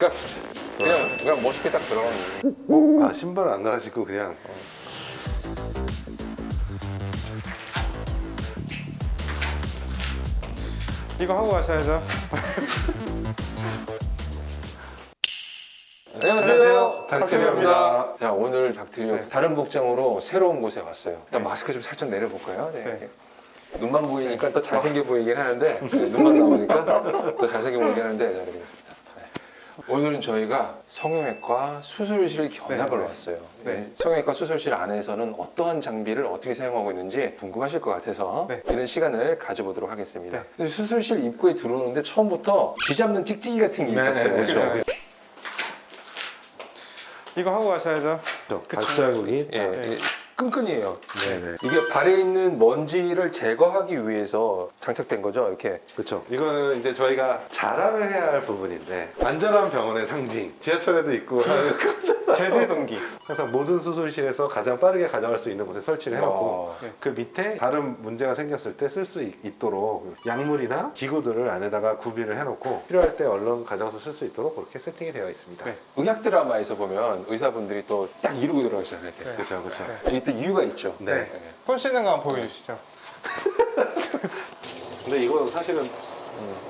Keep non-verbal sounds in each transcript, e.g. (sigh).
그러니까 그냥 그냥 멋있게 딱 들어가는 거예요. 아 신발 안 갈아 신고 그냥 이거 하고 가셔야죠. 안녕하세요. 닥터리오입니다. 자 오늘 닥터리오 네. 다른 복장으로 새로운 곳에 왔어요. 일단 마스크 좀 살짝 내려볼까요? 네. 네. 눈만 보이니까 더 잘생겨 보이긴 하는데 네, 눈만 나오니까 더 잘생겨 보이긴 하는데 오늘은 저희가 성형외과 수술실 견학을 네. 왔어요. 네. 네. 성형외과 수술실 안에서는 어떠한 장비를 어떻게 사용하고 있는지 궁금하실 것 같아서 네. 이런 시간을 가져보도록 하겠습니다. 네. 수술실 입구에 들어오는데 처음부터 쥐 잡는 찍찍이 같은 게 있었어요. 네, 네, 그렇죠? 네. 이거 하고 가셔야죠. 저 그쵸. 발자국이 예, 네. 예, 끈끈이에요. 네네 이게 발에 있는 먼지를 제거하기 위해서 장착된 거죠, 이렇게. 그렇죠 이거는 이제 저희가 자랑을 해야 할 부분인데 안전한 병원의 상징 지하철에도 있고 (laughs) 하는 거죠. 제세 동기. 항상 모든 수술실에서 가장 빠르게 가져갈 수 있는 곳에 설치를 해놓고 어, 네. 그 밑에 다른 문제가 생겼을 때 쓸 수 있도록 약물이나 기구들을 안에다가 구비를 해놓고 필요할 때 얼른 가져가서 쓸 수 있도록 그렇게 세팅이 되어 있습니다. 네. 의학 드라마에서 보면 의사분들이 또 딱 이러고 들어가시잖아요. 네. 그렇죠, 그렇죠. 네. 이게 또 이유가 있죠. 네. 손 씻는 거 한번 보여주시죠. (laughs) 근데 이거 사실은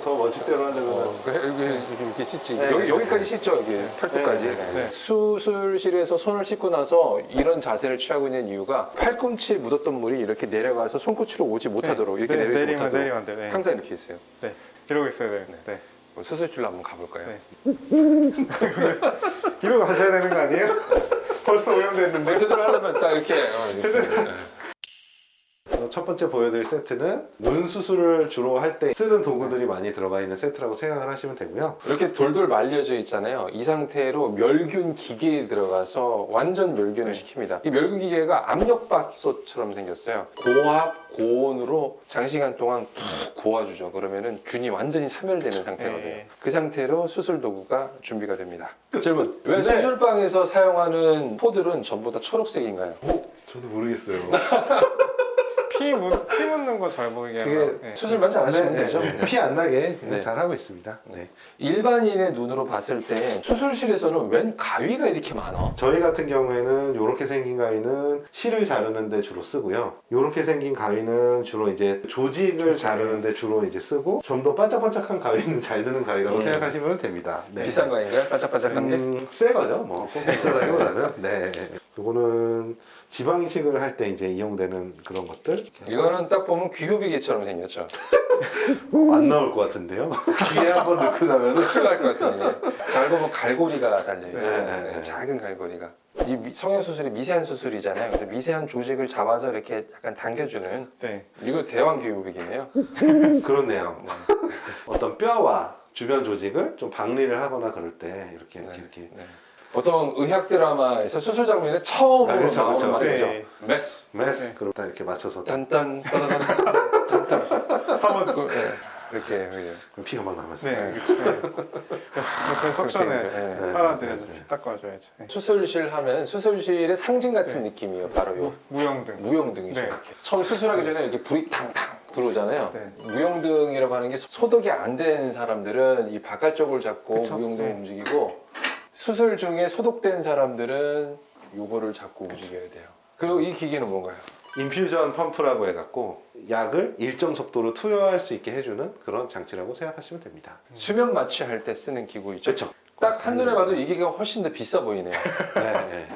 더 멋집대로 하려면 어, 그 여기 이렇게, 이렇게 씻지. 네, 여기, 네, 여기까지 씻죠, 여기. 팔뚝까지. 네, 네, 네. 수술실에서 손을 씻고 나서 이런 자세를 취하고 있는 이유가 팔꿈치에 묻었던 물이 이렇게 내려가서 손끝으로 오지 못하도록 이렇게 네, 내리지 내리면 못하도록 내리면 안 돼. 네. 항상 이렇게 있어요. 네. 이러고 있어야 돼요. 네. 그럼 수술실로 한번 가볼까요? 네. (laughs) 이러고 가셔야 되는 거 아니에요? (laughs) 벌써 오염됐는데. 제대로 하려면 딱 이렇게. 어, 이렇게. 네. 어, 첫 번째 보여드릴 세트는 눈 수술을 주로 할 때 쓰는 도구들이 많이 들어가 있는 세트라고 생각을 하시면 되고요. 이렇게 돌돌 말려져 있잖아요. 이 상태로 멸균 기계에 들어가서 완전 멸균을 네. 시킵니다. 이 멸균 기계가 압력밥솥처럼 생겼어요. 고압, 고온으로 장시간 동안 푹 고아주죠. 그러면은 균이 완전히 사멸되는 상태거든요. 네. 그 상태로 수술 도구가 준비가 됩니다. 질문. 왜 네. 수술방에서 사용하는 포들은 전부 다 초록색인가요? 저도 모르겠어요. (laughs) 피, 묻, 피 묻는 거 잘 보이게. 그게. 네. 수술만 잘 하시면 되죠. 피안 나게 그냥 네. 잘 하고 있습니다. 네. 일반인의 눈으로 봤을 때 수술실에서는 웬 가위가 이렇게 많아? 저희 같은 경우에는 이렇게 생긴 가위는 실을 자르는데 주로 쓰고요. 이렇게 생긴 가위는 주로 이제 조직을 자르는데 주로 이제 쓰고 좀 더 반짝반짝한 가위는 (laughs) 잘 드는 가위라고 음. 생각하시면 됩니다. 네. 비싼 거인가요? 반짝반짝한 게? 음, 새 거죠. 뭐 비싸다기보다는. 네. 이거는 지방 이식을 할 때 이제 이용되는 그런 것들 이거는 딱 보면 귀요비개처럼 생겼죠. 안 나올 것 같은데요. (laughs) 귀에 한번 넣고 나면은 큰일 날것 같은데. 잘 보면 갈고리가 달려있어요. 네, 네, 네. 작은 갈고리가. 이 미- 성형수술이 미세한 수술이잖아요. 그래서 미세한 조직을 잡아서 이렇게 약간 당겨주는 네. 이거 대왕 귀요비개네요. (laughs) 그렇네요. 어떤 뼈와 주변 조직을 좀 박리를 하거나 그럴 때 이렇게 이렇게 네. 이렇게 네. 보통 의학 드라마에서 수술 장면에 처음으로 아, 그쵸, 나오는 그쵸. 말이죠. 네. 메스. 메스 네. 그럼 딱 이렇게 맞춰서 딱 딴딴 따다단 딴딴. 한번 그, 네. 이렇게 이렇게. 피가 막 남았어요. 네, 그렇죠. 네. suction에 네, 네. 빨아들여서 네, 네. 닦아줘야죠. 네. 수술실 하면 수술실의 상징 같은 네. 느낌이에요. 바로 요 무영등. 무영등이죠. 네. 이렇게. 처음 수술하기 전에 이렇게 불이 탕탕 들어오잖아요. 네. 무영등이라고 하는 게 소독이 안 된 사람들은 이 바깥쪽을 잡고 그쵸? 무영등을 네. 움직이고 수술 중에 소독된 사람들은 요거를 잡고 움직여야 돼요. 그리고 이 기계는 뭔가요? 인퓨전 펌프라고 해갖고 약을 일정 속도로 투여할 수 있게 해주는 그런 장치라고 생각하시면 됩니다. 수면 마취할 때 쓰는 기구 있죠? 그렇죠. 딱 한눈에 봐도 이 기계가 훨씬 더 비싸 보이네요. (laughs) 네, 네.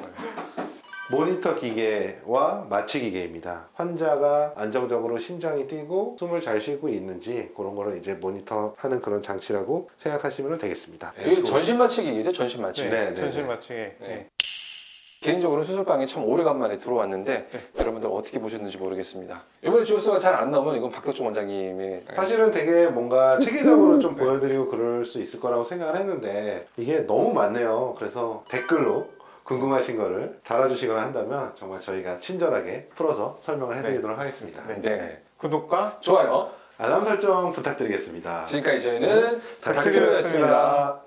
모니터 기계와 마취 기계입니다. 환자가 안정적으로 심장이 뛰고 숨을 잘 쉬고 있는지 그런 거를 이제 모니터하는 그런 장치라고 생각하시면 되겠습니다. 이게 전신 마취 기계죠? 전신 마취. 네. 네, 네, 전신 네. 마취게. 네. 개인적으로 수술방에 참 오래간만에 들어왔는데 네. 여러분들 어떻게 보셨는지 모르겠습니다. 이번에 조회수가 잘 안 나오면 이건 박덕종 원장님의 사실은 되게 뭔가 체계적으로 좀 (laughs) 보여드리고 그럴 수 있을 거라고 생각을 했는데 이게 너무 많네요. 그래서 댓글로 궁금하신 거를 달아주시거나 한다면 정말 저희가 친절하게 풀어서 설명을 해드리도록 하겠습니다. 네. 네. 구독과 좋아요. 알람 설정 부탁드리겠습니다. 지금까지 저희는 닥터리였습니다.